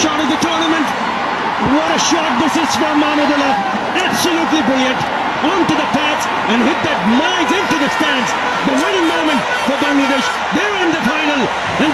shot of the tournament. What a shot this is from Mahmudullah. Absolutely brilliant. Onto the pads and hit that miles into the stands. The winning moment for Bangladesh. They're in the final and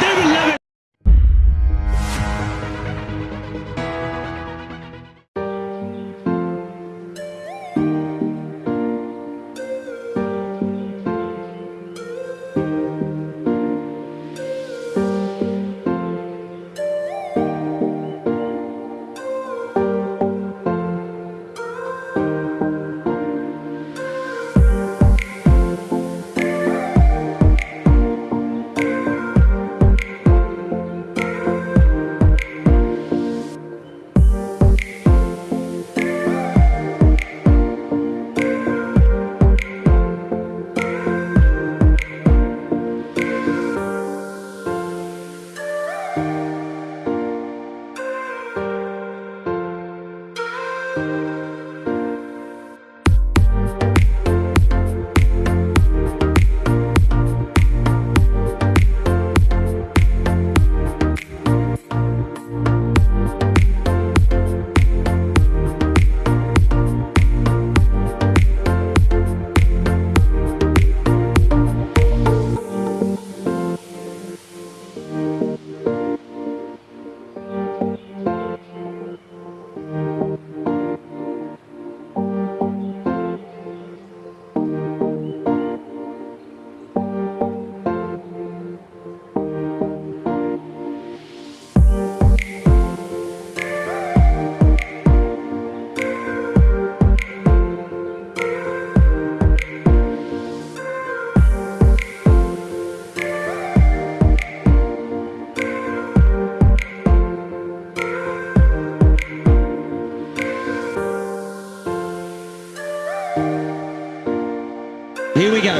Here we go.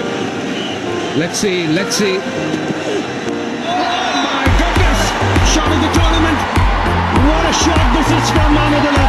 Let's see, let's see. Oh my goodness! Shot of the tournament. What a shot this is from Mahmudullah.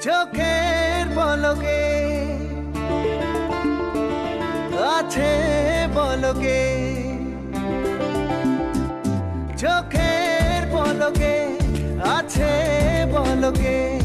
চোখের বলকে আছে বলকে চোখের বলকে আছে বলকে